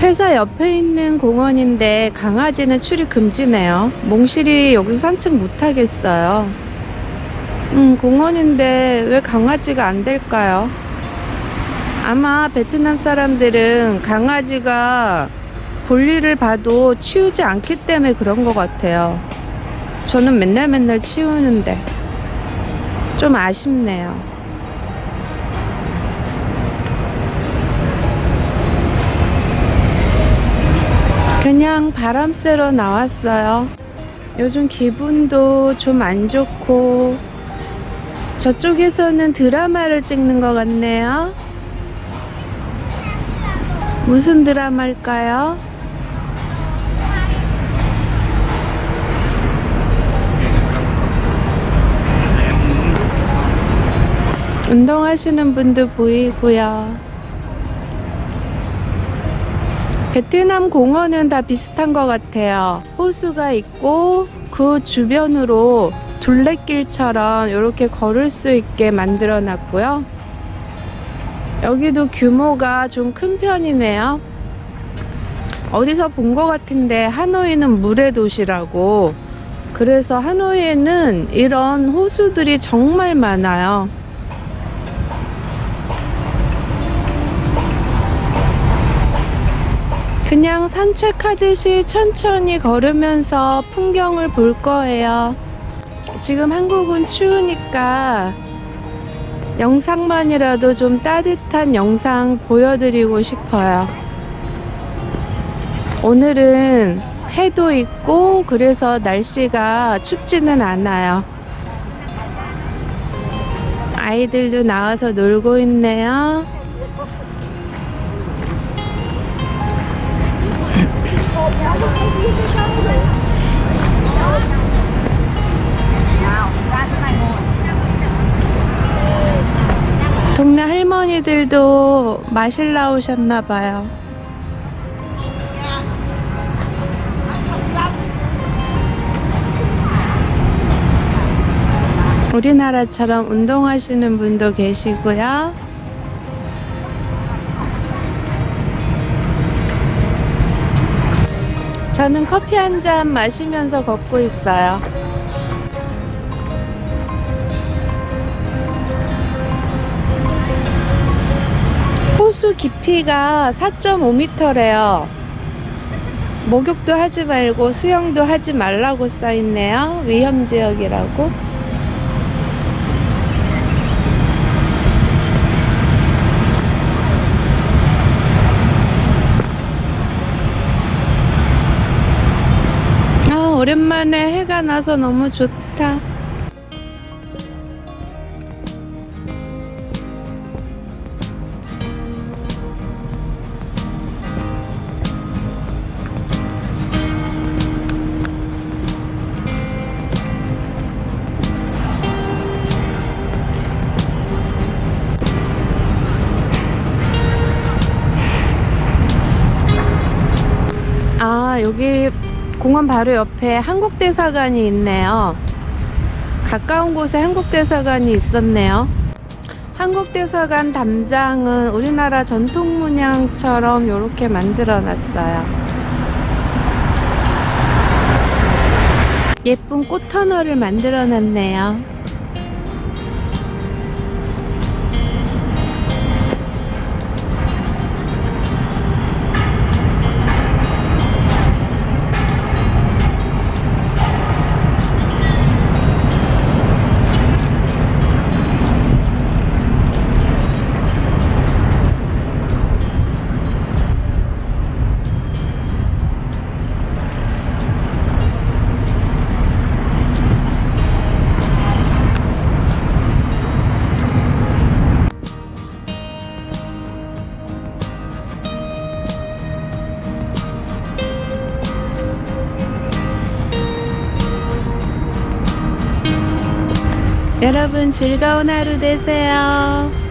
회사 옆에 있는 공원인데 강아지는 출입 금지네요. 몽실이 여기서 산책 못 하겠어요. 음, 공원인데 왜 강아지가 안 될까요? 아마 베트남 사람들은 강아지가 볼일을 봐도 치우지 않기 때문에 그런 것 같아요. 저는 맨날 맨날 치우는데 좀 아쉽네요. 그냥 바람 쐬러 나왔어요. 요즘 기분도 좀 안 좋고 저쪽에서는 드라마를 찍는 것 같네요. 무슨 드라마일까요? 운동하시는 분도 보이고요. 베트남 공원은 다 비슷한 것 같아요. 호수가 있고 그 주변으로 둘레길처럼 이렇게 걸을 수 있게 만들어 놨고요. 여기도 규모가 좀 큰 편이네요. 어디서 본 것 같은데 하노이는 물의 도시라고 그래서 하노이에는 이런 호수들이 정말 많아요. 그냥 산책하듯이 천천히 걸으면서 풍경을 볼 거예요. 지금 한국은 추우니까 영상만이라도 좀 따뜻한 영상 보여드리고 싶어요. 오늘은 해도 있고 그래서 날씨가 춥지는 않아요. 아이들도 나와서 놀고 있네요. 동네 할머니들도 마실 나오셨나 봐요. 우리나라처럼 운동하시는 분도 계시고요. 저는 커피 한 잔 마시면서 걷고 있어요. 깊이가 4.5m래요. 목욕도 하지 말고 수영도 하지 말라고 써있네요. 위험지역이라고. 아, 오랜만에 해가 나서 너무 좋다. 아, 여기 공원 바로 옆에 한국대사관이 있네요. 가까운 곳에 한국대사관이 있었네요. 한국대사관 담장은 우리나라 전통 문양처럼 이렇게 만들어 놨어요. 예쁜 꽃터널을 만들어 놨네요. 여러분 즐거운 하루 되세요.